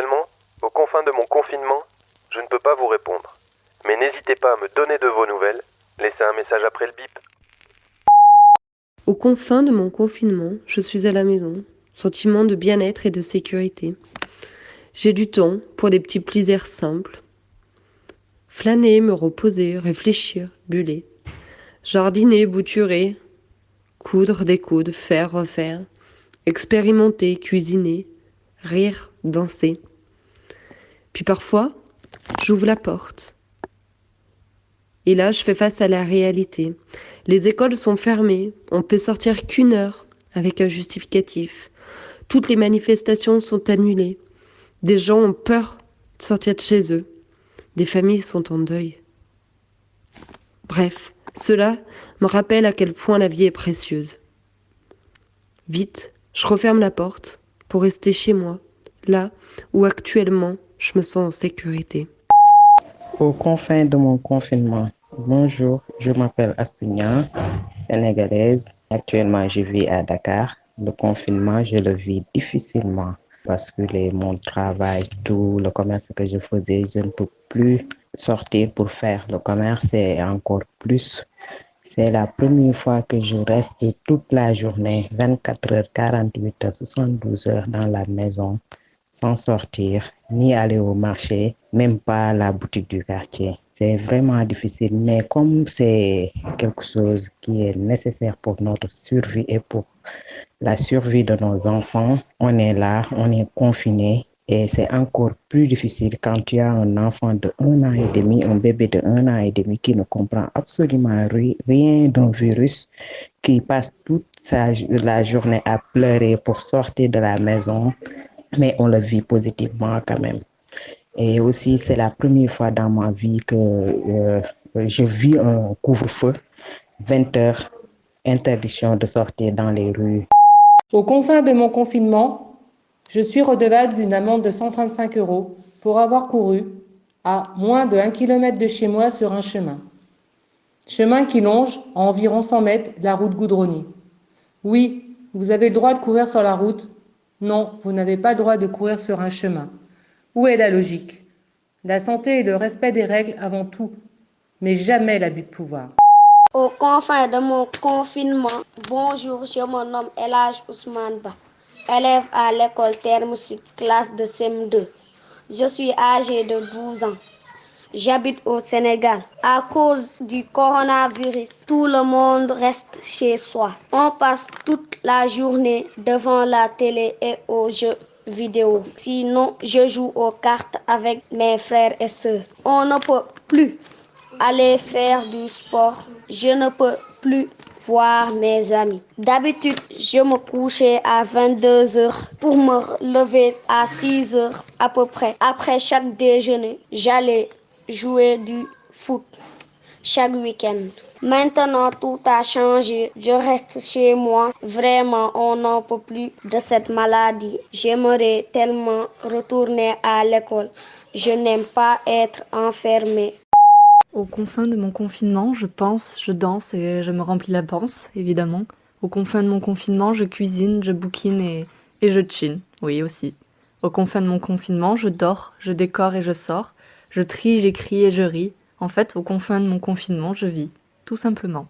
Actuellement, aux confins de mon confinement, je ne peux pas vous répondre. Mais n'hésitez pas à me donner de vos nouvelles. Laissez un message après le bip. Aux confins de mon confinement, je suis à la maison. Sentiment de bien-être et de sécurité. J'ai du temps pour des petits plaisirs simples. Flâner, me reposer, réfléchir, buller. Jardiner, bouturer. Coudre, découdre, faire, refaire. Expérimenter, cuisiner. Rire, danser. Puis parfois, j'ouvre la porte. Et là, je fais face à la réalité. Les écoles sont fermées, on peut sortir qu'une heure avec un justificatif. Toutes les manifestations sont annulées. Des gens ont peur de sortir de chez eux. Des familles sont en deuil. Bref, cela me rappelle à quel point la vie est précieuse. Vite, je referme la porte pour rester chez moi, là où actuellement je me sens en sécurité. Aux confins de mon confinement, bonjour, je m'appelle Astunia, sénégalaise. Actuellement, je vis à Dakar. Le confinement, je le vis difficilement parce que mon travail, tout le commerce que je faisais, je ne peux plus sortir pour faire le commerce et encore plus. C'est la première fois que je reste toute la journée, 24 heures, 48 heures, 72 heures dans la maison sans sortir, ni aller au marché, même pas à la boutique du quartier. C'est vraiment difficile, mais comme c'est quelque chose qui est nécessaire pour notre survie et pour la survie de nos enfants, on est là, on est confiné. Et c'est encore plus difficile quand tu as un enfant de un an et demi, un bébé de un an et demi qui ne comprend absolument rien d'un virus, qui passe toute la journée à pleurer pour sortir de la maison, mais on le vit positivement quand même. Et aussi, c'est la première fois dans ma vie que euh, je vis un couvre-feu, 20 heures, interdiction de sortir dans les rues. Au confins de mon confinement, je suis redevable d'une amende de 135 euros pour avoir couru à moins de 1 km de chez moi sur un chemin. Chemin qui longe à environ 100 mètres la route goudronnée. Oui, vous avez le droit de courir sur la route. Non, vous n'avez pas droit de courir sur un chemin. Où est la logique? La santé et le respect des règles avant tout, mais jamais l'abus de pouvoir. Au confins de mon confinement, bonjour, je me nomme Elage Ousmane élève à l'école Thermosite, classe de CM2. Je suis âgé de 12 ans. J'habite au Sénégal. À cause du coronavirus, tout le monde reste chez soi. On passe toute la journée devant la télé et aux jeux vidéo. Sinon, je joue aux cartes avec mes frères et sœurs. On ne peut plus aller faire du sport. Je ne peux plus voir mes amis. D'habitude, je me couchais à 22 heures pour me lever à 6 heures à peu près. Après chaque déjeuner, j'allais jouer du foot chaque week-end. Maintenant, tout a changé. Je reste chez moi. Vraiment, on n'en peut plus de cette maladie. J'aimerais tellement retourner à l'école. Je n'aime pas être enfermée. Aux confins de mon confinement, je pense, je danse et je me remplis la panse, évidemment. Aux confins de mon confinement, je cuisine, je bouquine et, et je chine, oui aussi. Aux confins de mon confinement, je dors, je décore et je sors. Je trie, j'écris et je ris. En fait, aux confins de mon confinement, je vis, tout simplement.